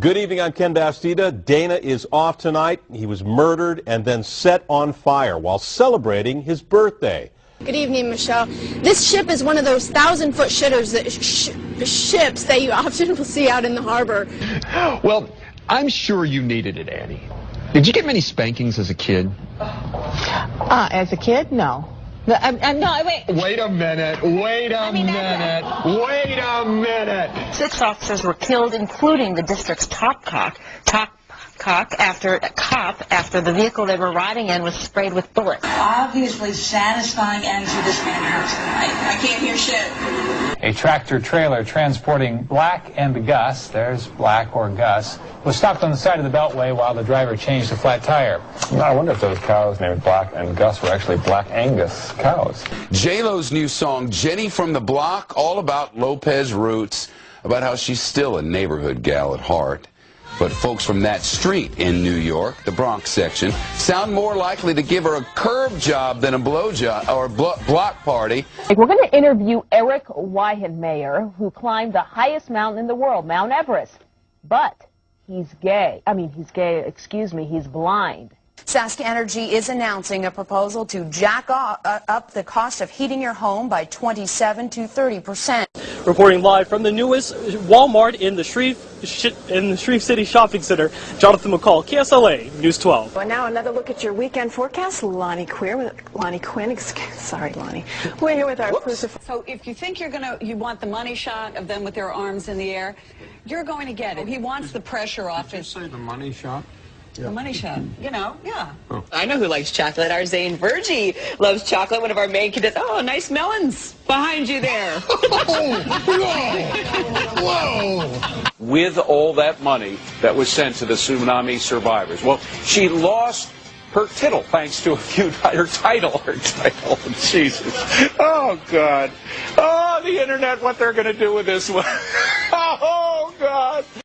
Good evening, I'm Ken Bastida. Dana is off tonight. He was murdered and then set on fire while celebrating his birthday. Good evening, Michelle. This ship is one of those thousand-foot shitters that sh ships that you often will see out in the harbor. Well, I'm sure you needed it, Annie. Did you get many spankings as a kid? Uh, as a kid, no. Um, um, no, I, I, no, wait. Wait a minute. Wait a I mean, minute. Wait a minute. Six officers were killed, including the district's top cock, top cock after cop after the vehicle they were riding in was sprayed with bullets. obviously satisfying end to this man house tonight. I can't hear shit. A tractor trailer transporting Black and Gus, there's Black or Gus, was stopped on the side of the beltway while the driver changed a flat tire. I wonder if those cows named Black and Gus were actually Black Angus cows. J-Lo's new song, Jenny from the Block, all about Lopez roots, about how she's still a neighborhood gal at heart. But folks from that street in New York, the Bronx section, sound more likely to give her a curb job than a blow job or a blo block party. We're going to interview Eric Weihenmayer, who climbed the highest mountain in the world, Mount Everest. But he's gay. I mean, he's gay, excuse me, he's blind. Sask Energy is announcing a proposal to jack up, uh, up the cost of heating your home by 27 to 30 percent. Reporting live from the newest Walmart in the Shreve in the Shreve City Shopping Center, Jonathan McCall, KSLA News 12. Well, now another look at your weekend forecast. Lonnie Queer with Lonnie Quinn. Excuse, sorry, Lonnie. We're here with our exclusive. So if you think you're gonna, you want the money shot of them with their arms in the air, you're going to get it. He wants the pressure off his. say the money shot? The money shot. You know, yeah. Oh. I know who likes chocolate. Our Zain Verjee loves chocolate. One of our main cadets. Oh, nice melons behind you there. Oh, with all that money that was sent to the tsunami survivors. Well, she lost her tittle thanks to a few her title her title jesus. Oh god. Oh the internet what they're going to do with this one. Oh god